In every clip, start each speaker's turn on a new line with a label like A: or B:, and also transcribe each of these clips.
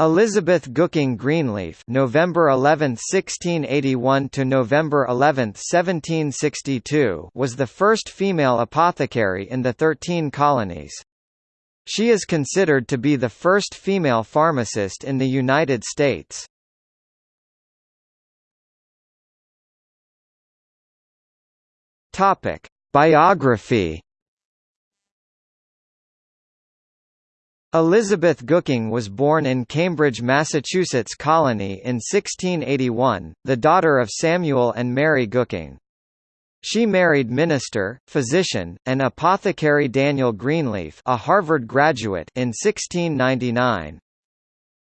A: Elizabeth Gooking Greenleaf November 11, 1681 to November 11, 1762 was the first female apothecary in the Thirteen Colonies. She is considered to be the first female pharmacist in the United States. Topic: Biography Elizabeth Gooking was born in Cambridge, Massachusetts colony in 1681, the daughter of Samuel and Mary Gooking. She married minister, physician, and apothecary Daniel Greenleaf a Harvard graduate in 1699.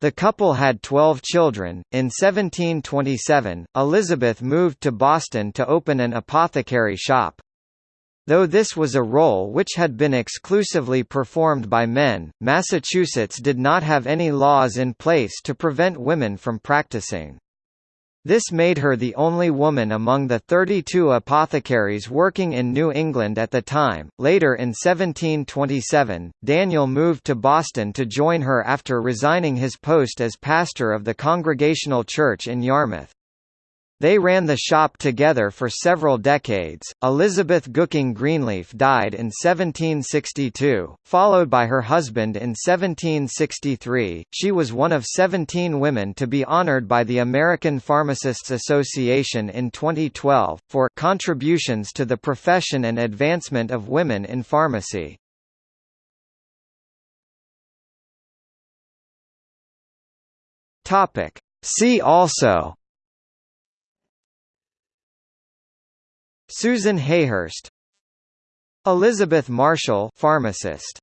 A: The couple had 12 children. In 1727, Elizabeth moved to Boston to open an apothecary shop. Though this was a role which had been exclusively performed by men, Massachusetts did not have any laws in place to prevent women from practicing. This made her the only woman among the 32 apothecaries working in New England at the time. Later in 1727, Daniel moved to Boston to join her after resigning his post as pastor of the Congregational Church in Yarmouth. They ran the shop together for several decades. Elizabeth Gooking Greenleaf died in 1762, followed by her husband in 1763. She was one of 17 women to be honored by the American Pharmacists Association in 2012 for contributions to the profession and advancement of women in pharmacy. Topic: See also Susan Hayhurst Elizabeth Marshall pharmacist